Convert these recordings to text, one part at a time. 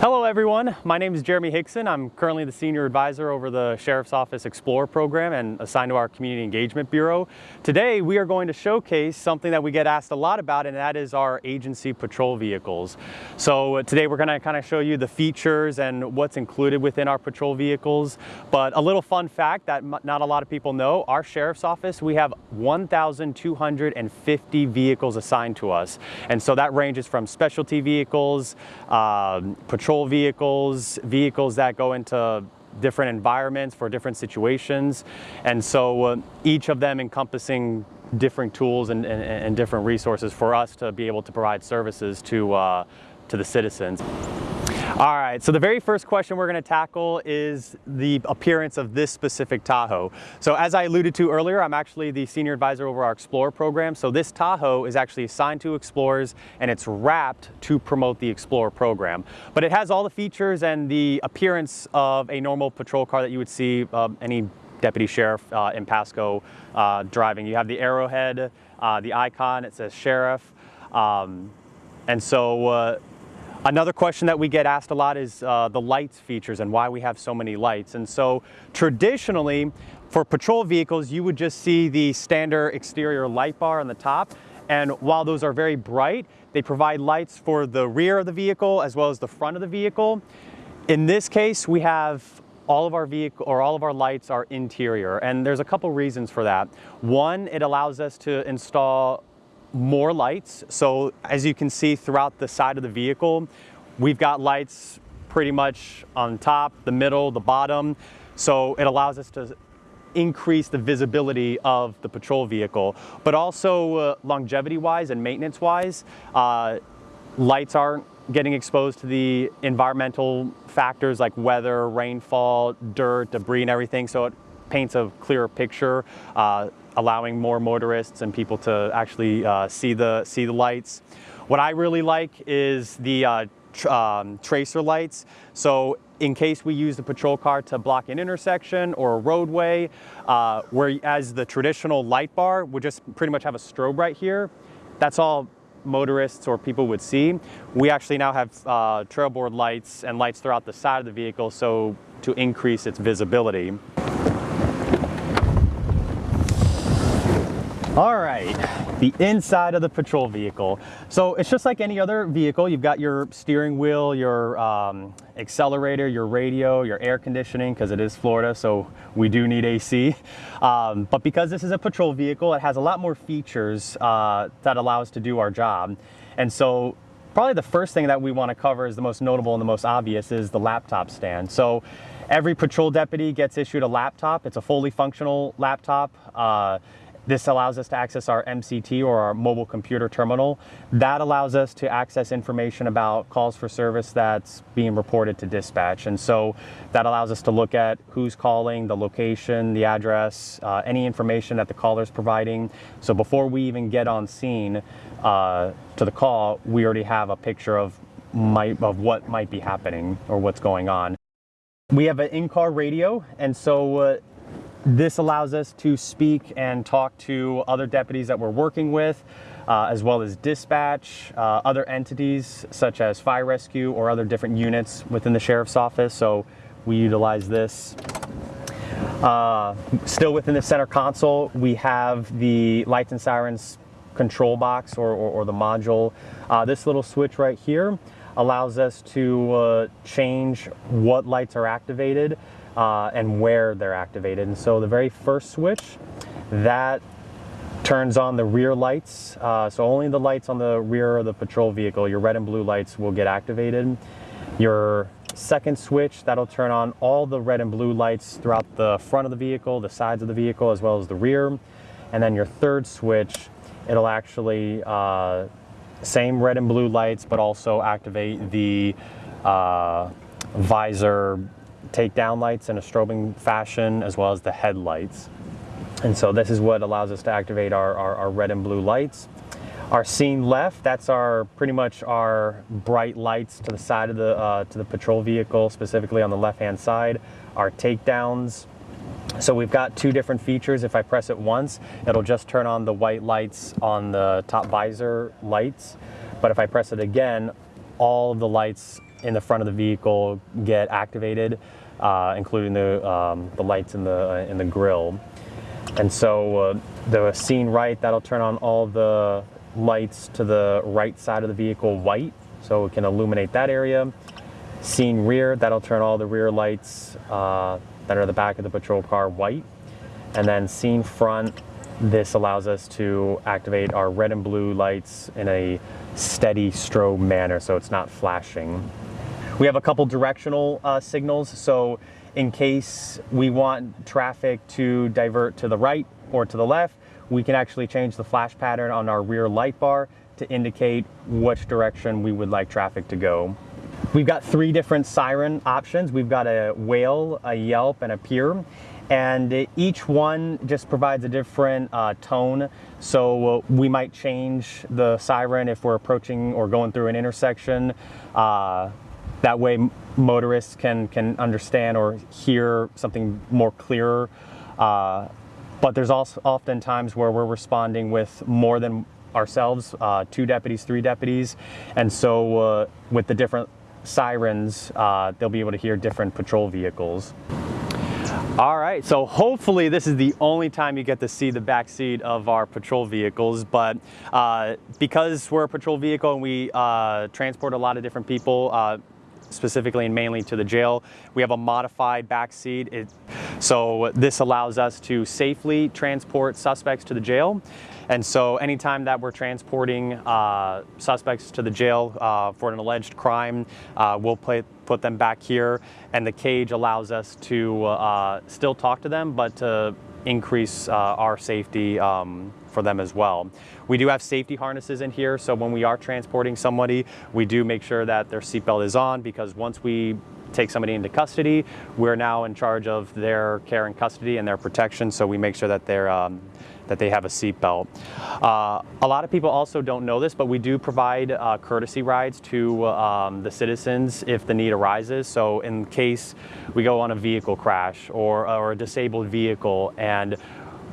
Hello everyone, my name is Jeremy Hickson. I'm currently the Senior Advisor over the Sheriff's Office Explorer program and assigned to our Community Engagement Bureau. Today we are going to showcase something that we get asked a lot about and that is our agency patrol vehicles. So today we're going to kind of show you the features and what's included within our patrol vehicles. But a little fun fact that not a lot of people know, our Sheriff's Office, we have 1,250 vehicles assigned to us. And so that ranges from specialty vehicles, uh, patrol patrol vehicles, vehicles that go into different environments for different situations. And so uh, each of them encompassing different tools and, and, and, different resources for us to be able to provide services to, uh, to the citizens. All right, so the very first question we're gonna tackle is the appearance of this specific Tahoe. So as I alluded to earlier, I'm actually the senior advisor over our Explorer program. So this Tahoe is actually assigned to Explorers and it's wrapped to promote the Explorer program. But it has all the features and the appearance of a normal patrol car that you would see uh, any deputy sheriff uh, in Pasco uh, driving. You have the arrowhead, uh, the icon, it says sheriff. Um, and so uh, Another question that we get asked a lot is uh, the lights features and why we have so many lights. And so traditionally, for patrol vehicles, you would just see the standard exterior light bar on the top. And while those are very bright, they provide lights for the rear of the vehicle as well as the front of the vehicle. In this case, we have all of our vehicle or all of our lights are interior and there's a couple reasons for that. One, it allows us to install more lights. So as you can see throughout the side of the vehicle, we've got lights pretty much on top, the middle, the bottom. So it allows us to increase the visibility of the patrol vehicle. But also uh, longevity wise and maintenance wise, uh, lights aren't getting exposed to the environmental factors like weather, rainfall, dirt, debris and everything. So it paints a clearer picture. Uh, allowing more motorists and people to actually uh, see, the, see the lights. What I really like is the uh, tr um, tracer lights. So in case we use the patrol car to block an intersection or a roadway, uh, whereas the traditional light bar would just pretty much have a strobe right here, that's all motorists or people would see. We actually now have uh, trail board lights and lights throughout the side of the vehicle so to increase its visibility. All right, the inside of the patrol vehicle. So it's just like any other vehicle. You've got your steering wheel, your um, accelerator, your radio, your air conditioning, because it is Florida, so we do need AC. Um, but because this is a patrol vehicle, it has a lot more features uh, that allow us to do our job. And so probably the first thing that we want to cover is the most notable and the most obvious is the laptop stand. So every patrol deputy gets issued a laptop. It's a fully functional laptop. Uh, this allows us to access our MCT or our mobile computer terminal. That allows us to access information about calls for service that's being reported to dispatch. And so that allows us to look at who's calling, the location, the address, uh, any information that the caller is providing. So before we even get on scene uh, to the call, we already have a picture of, might, of what might be happening or what's going on. We have an in-car radio, and so uh, this allows us to speak and talk to other deputies that we're working with, uh, as well as dispatch, uh, other entities such as fire rescue or other different units within the sheriff's office. So we utilize this. Uh, still within the center console, we have the lights and sirens control box or, or, or the module. Uh, this little switch right here allows us to uh, change what lights are activated uh, and where they're activated. And so the very first switch, that turns on the rear lights. Uh, so only the lights on the rear of the patrol vehicle, your red and blue lights will get activated. Your second switch, that'll turn on all the red and blue lights throughout the front of the vehicle, the sides of the vehicle, as well as the rear. And then your third switch, it'll actually, uh, same red and blue lights, but also activate the uh, visor takedown lights in a strobing fashion as well as the headlights. And so this is what allows us to activate our, our, our red and blue lights. Our scene left, that's our pretty much our bright lights to the side of the uh, to the patrol vehicle, specifically on the left-hand side. Our takedowns. So we've got two different features. If I press it once, it'll just turn on the white lights on the top visor lights. But if I press it again, all of the lights in the front of the vehicle get activated, uh, including the, um, the lights in the, uh, in the grill. And so uh, the scene right, that'll turn on all the lights to the right side of the vehicle white, so it can illuminate that area. Scene rear, that'll turn all the rear lights uh, that are the back of the patrol car white. And then scene front, this allows us to activate our red and blue lights in a steady strobe manner so it's not flashing. We have a couple directional uh, signals, so in case we want traffic to divert to the right or to the left, we can actually change the flash pattern on our rear light bar to indicate which direction we would like traffic to go. We've got three different siren options. We've got a wail, a yelp, and a peer and each one just provides a different uh, tone. So uh, we might change the siren if we're approaching or going through an intersection. Uh, that way motorists can, can understand or hear something more clearer. Uh, but there's also often times where we're responding with more than ourselves, uh, two deputies, three deputies. And so uh, with the different sirens, they'll be able to hear different patrol vehicles. All right, so hopefully this is the only time you get to see the back seat of our patrol vehicles, but uh, because we're a patrol vehicle and we uh, transport a lot of different people, uh, specifically and mainly to the jail, we have a modified back seat. It, so this allows us to safely transport suspects to the jail. And so anytime that we're transporting uh, suspects to the jail uh, for an alleged crime, uh, we'll play, put them back here. And the cage allows us to uh, still talk to them, but to increase uh, our safety um, for them as well. We do have safety harnesses in here, so when we are transporting somebody, we do make sure that their seatbelt is on because once we take somebody into custody, we're now in charge of their care and custody and their protection, so we make sure that they're um, that they have a seatbelt. Uh, a lot of people also don't know this, but we do provide uh, courtesy rides to um, the citizens if the need arises. So in case we go on a vehicle crash or, or a disabled vehicle and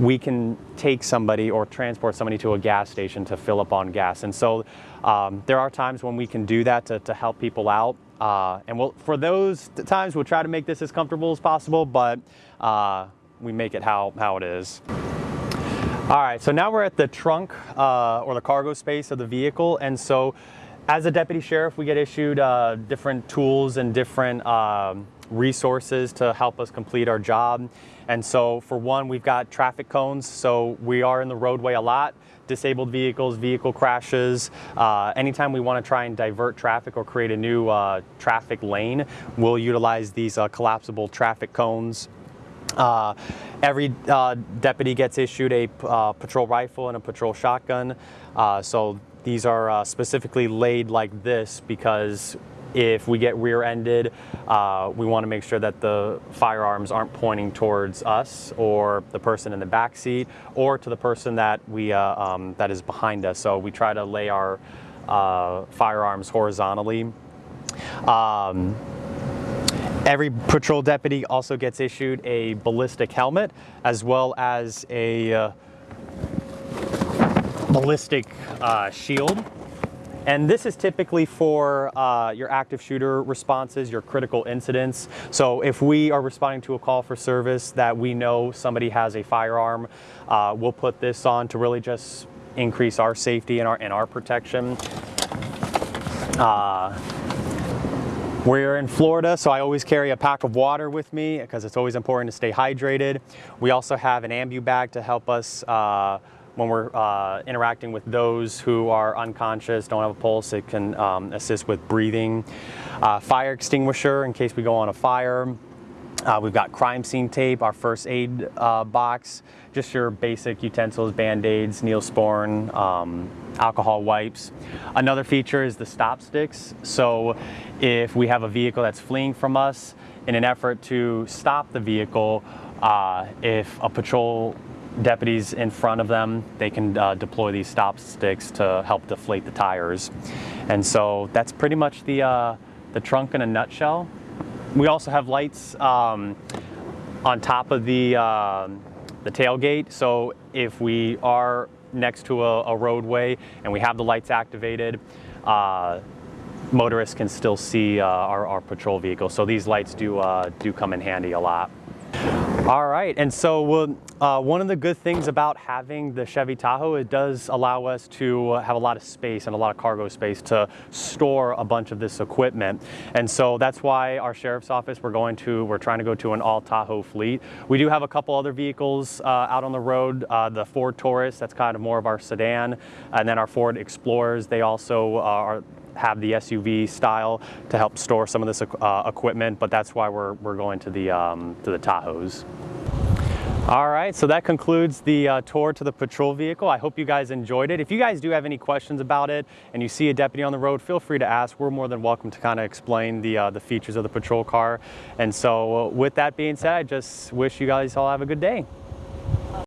we can take somebody or transport somebody to a gas station to fill up on gas. And so um, there are times when we can do that to, to help people out. Uh, and we'll, for those times, we'll try to make this as comfortable as possible, but uh, we make it how, how it is. All right, so now we're at the trunk uh, or the cargo space of the vehicle. And so as a deputy sheriff, we get issued uh, different tools and different um, resources to help us complete our job. And so for one, we've got traffic cones. So we are in the roadway a lot, disabled vehicles, vehicle crashes. Uh, anytime we want to try and divert traffic or create a new uh, traffic lane, we'll utilize these uh, collapsible traffic cones. Uh, every uh, deputy gets issued a uh, patrol rifle and a patrol shotgun. So these are specifically laid like this because if we get rear-ended, uh, we want to make sure that the firearms aren't pointing towards us or the person in the back seat or to the person that we um, that is behind us. So we try to lay our firearms horizontally. Um, Every patrol deputy also gets issued a ballistic helmet as well as a uh, ballistic uh, shield. And this is typically for uh, your active shooter responses, your critical incidents. So if we are responding to a call for service that we know somebody has a firearm, uh, we'll put this on to really just increase our safety and our, and our protection. Uh, we're in Florida, so I always carry a pack of water with me because it's always important to stay hydrated. We also have an ambu bag to help us uh, when we're uh, interacting with those who are unconscious, don't have a pulse, it can um, assist with breathing. Uh, fire extinguisher in case we go on a fire. Uh, we've got crime scene tape, our first aid uh, box, just your basic utensils, band-aids, neosporin, um, alcohol wipes. Another feature is the stop sticks. So if we have a vehicle that's fleeing from us, in an effort to stop the vehicle, uh, if a patrol deputy's in front of them, they can uh, deploy these stop sticks to help deflate the tires. And so that's pretty much the, uh, the trunk in a nutshell. We also have lights um, on top of the, uh, the tailgate. So if we are next to a, a, roadway and we have the lights activated, uh, motorists can still see uh, our, our patrol vehicle. So these lights do, uh, do come in handy a lot. All right, and so we'll, uh, one of the good things about having the Chevy Tahoe, it does allow us to have a lot of space and a lot of cargo space to store a bunch of this equipment. And so that's why our sheriff's office, we're going to, we're trying to go to an all Tahoe fleet. We do have a couple other vehicles uh, out on the road, uh, the Ford Taurus, that's kind of more of our sedan, and then our Ford Explorers, they also uh, are have the SUV style to help store some of this uh, equipment, but that's why we're, we're going to the, um, to the Tahoes. All right, so that concludes the uh, tour to the patrol vehicle. I hope you guys enjoyed it. If you guys do have any questions about it and you see a deputy on the road, feel free to ask. We're more than welcome to kind of explain the, uh, the features of the patrol car. And so with that being said, I just wish you guys all have a good day.